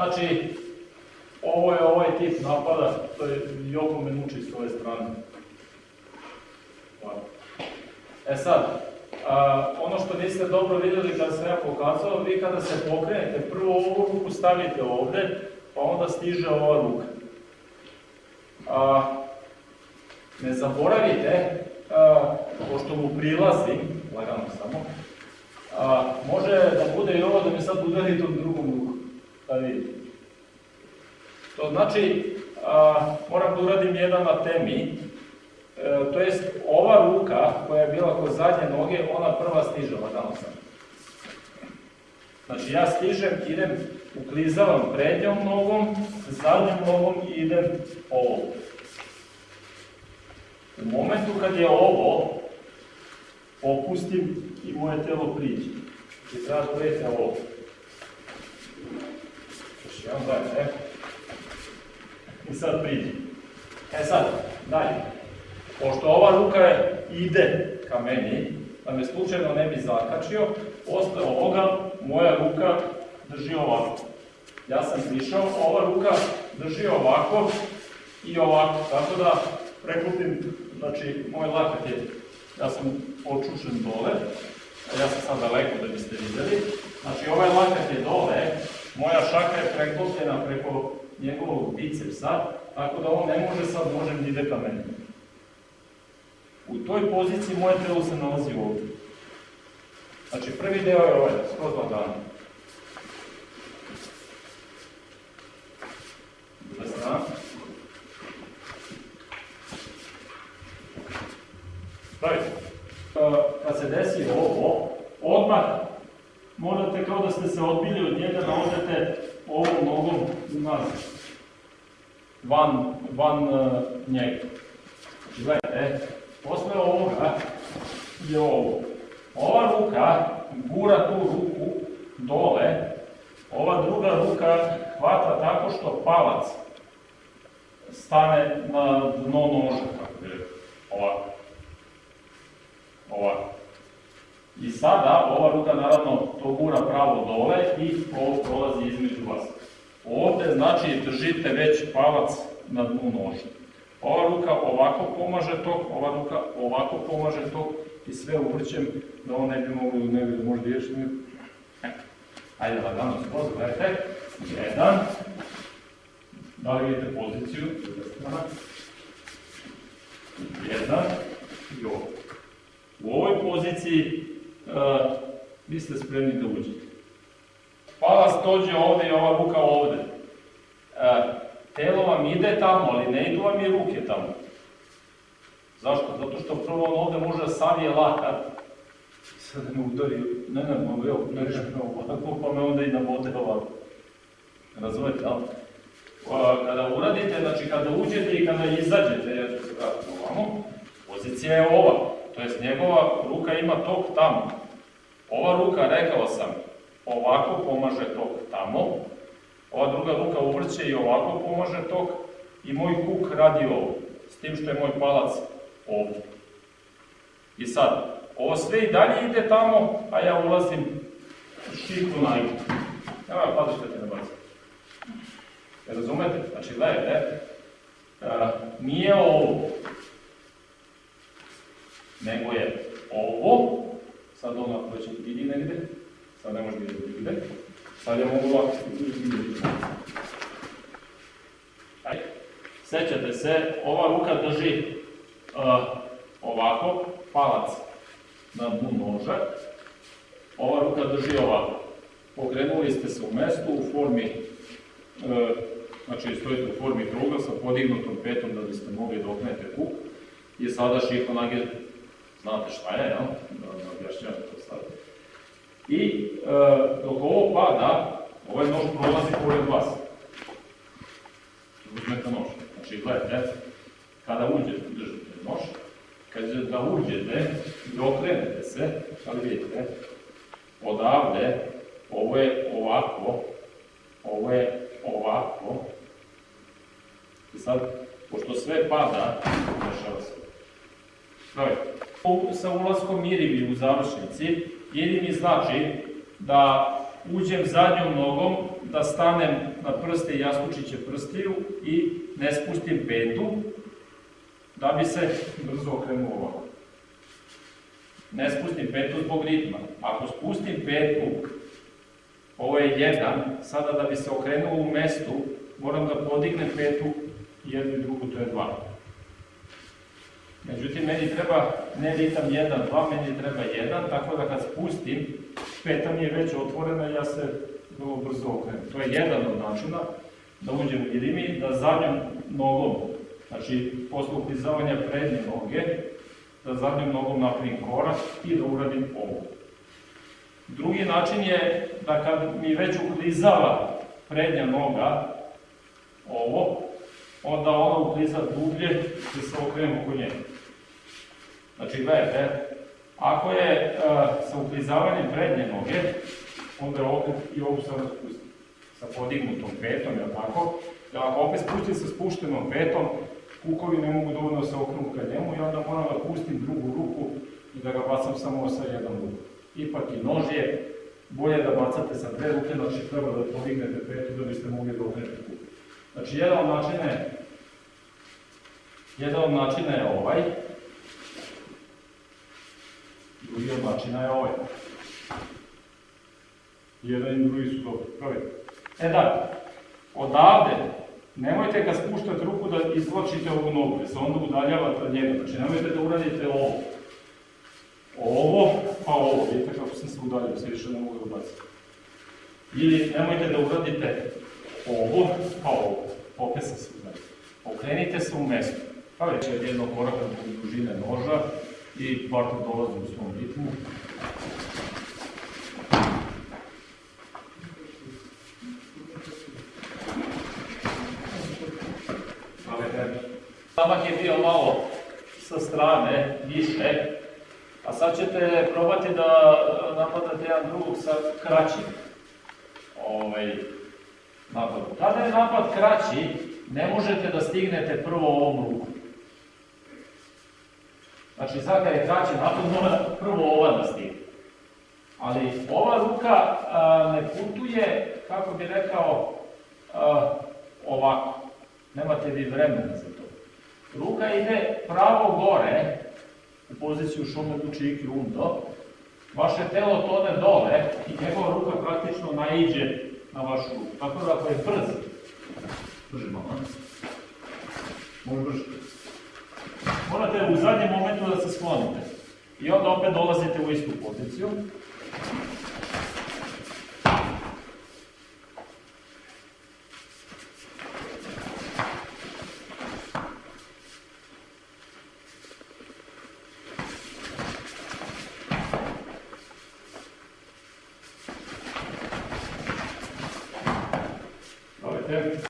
Znači, ovo je ovaj tip napada, to je Joko Menuči s ove strane. Ovako. E sad, a, ono što niste dobro vidjeli kada sam ja pokazao, vi kada se pokrenete, prvo ovu ruku stavite ovde, pa onda stiže ova ruka. A, ne zaboravite, a, pošto mu prilazim, lagano samo, a, može da bude i ovo da mi sad udarite u drugom ruku, da vidite. To znači, a, moram da uradim jedan na temi, e, to jest ova ruka koja je bila kod zadnje noge, ona prva stiže, lagano sam. Znači ja stižem, idem, uklizavam prednjom nogom, zadnjom nogom i idem ovo. U momentu kad je ovo, opustim i moje telo priđe. Treba da budete ovo. Jedan dalje, e. I sad priđe. E sad, dalje. Pošto ova ruka ide ka meni, da me slučajno ne bi zakačio, posle ovoga moja ruka drži ovako. Ja sam prišao, ova ruka drži ovako i ovako, tako da preklopim, znači moj lakat je, ja sam počušen dole, a ja sam sad daleko da biste videli, znači ovaj lakat je dole, šaka je preklopljena preko njegovog bicepsa, tako da on ne može sad, možem da ide ka meni. U toj poziciji moje telo se nalazi ovdje. Znači prvi deo je ovaj, skroz lagano. Druga strana. Pravite. Kad se desi ovo, odmah morate kao da ste se odbili od njega da odete nazad. Van, van uh, njega. Gledajte, posle ovoga je ovo. Ova ruka gura tu ruku dole, ova druga ruka hvata tako što palac stane na dno noža, kako je ovako. Ovako. I sada ova ruka naravno to gura pravo dole i ovo prolazi između vas. Ovde znači držite već palac na dnu noža. Ova ruka ovako pomaže tok, ova ruka ovako pomaže tok i sve uvrćem da ovo ne bi moglo ne bi možda ideš mi. Ajde lagano skroz, gledajte. Jedan. Da li vidite poziciju? Druga strana. Jedan. I ovo. U ovoj poziciji uh, vi ste spremni da uđete. Dođe ovde i ova ruka ovde. Uh, telo vam ide tamo, ali ne idu vam i ruke tamo. Zašto? Zato što prvo on ovde može da savije lakat, sad me udari, ne, ne, mogu, evo, udariš me ovako, pa me onda i nabode ovako. Razumete, jel? Kada uradite, znači kada uđete i kada izađete, ja se vratiti ovamo, pozicija je ova, to jest njegova ruka ima tok tamo. Ova ruka, rekao sam, ovako pomaže tok tamo, ova druga ruka uvrće i ovako pomaže tok i moj huk radi ovo, s tim što je moj palac ovdje. I sad, ovo sve i dalje ide tamo, a ja ulazim šiku na igu. Evo, padaš da te ne bacim. Razumete? Znači, gledajte, nije ovo, nego je ovo, sad ono ako će vidi negde, sad ne može da vidi sad ja mogu ovako Ajde. Sećate se, ova ruka drži uh, ovako, palac na dnu noža, ova ruka drži ovako. Pokrenuli ste se u mestu u formi, uh, znači stojite u formi kruga sa podignutom petom da biste mogli da oknete kuk i sada šiko nage, znate šta je, jel? Da, da to sad. I uh, dok ovo pada, ovaj nož prolazi pored vas. Uzmete nož. Znači, gledajte, kada uđete, držite nož, kad da uđete i okrenete se, ali vidite, odavde, ovo je ovako, ovo je ovako, i sad, pošto sve pada, dešava se. Gledajte, sa ulaskom irivi u završnici, iri mi znači da uđem zadnjom nogom, da stanem na prste jaskučiće prstiju i ne spustim petu, da bi se brzo okrenuo ovako. Ne spustim petu zbog ritma. Ako spustim petu, ovo je jedan, sada da bi se okrenuo u mestu, moram da podignem petu, jednu i drugu, to je dva. Međutim, meni treba ne ritam 1, 2, meni treba 1, tako da kad spustim, peta mi je već otvorena i ja se vrlo brzo okrenem. To je jedan od načina da uđem u rimi, da zadnjom nogom, znači posle uklizavanja prednje noge, da zadnjom nogom napravim korak i da uradim ovo. Drugi način je da kad mi već uklizava prednja noga, ovo, onda ona ukliza dublje i se okrenem oko nje. Znači, gledajte, ako je uh, sa uklizavanjem prednje noge, onda opet i ovu sada spustim. Sa podignutom petom, jel tako? Da ako opet spustim sa spuštenom petom, kukovi ne mogu dovoljno se okrenu ka njemu i onda moram da pustim drugu ruku i da ga bacam samo sa jednom rukom. Ipak i nož je bolje da bacate sa dve ruke, znači treba da podignete petu da biste mogli da okrenete kuk. Znači, jedan od načina je, jedan od načina je ovaj, drugi od načina je ovaj. Jedan i drugi su dobro. Pravi. E da, odavde, nemojte kad spuštate ruku da izvlačite ovu nogu, jer se onda udaljavate od njega. Znači, nemojte da uradite ovo. Ovo, pa ovo. Vidite kako sam se udaljio, se više ne mogu da ubaciti. Ili nemojte da uradite ovo, pa ovo. Se udaljio. Okrenite se u mestu. Pa već je jednog koraka do dužine noža i partner dolazi u svom ritmu. Zamak je bio malo sa strane, više, a sad ćete probati da napadate jedan drugog sa kraćim ovaj, napadom. Kada je napad kraći, ne možete da stignete prvo ovom rukom. Znači, sad kad je kraći napad, mora prvo ova da stigne. Ali ova ruka a, ne putuje, kako bi rekao, a, ovako. Nemate vi vremena za to. Ruka ide pravo gore, u poziciju šume dučiki undo, vaše telo tone dole i njegova ruka praktično naiđe na vašu ruku. Tako da ako je brz, brže malo, može brže. Morate u zadnjem momentu da se sklonite. I onda opet dolazite u istu poziciju. Yeah.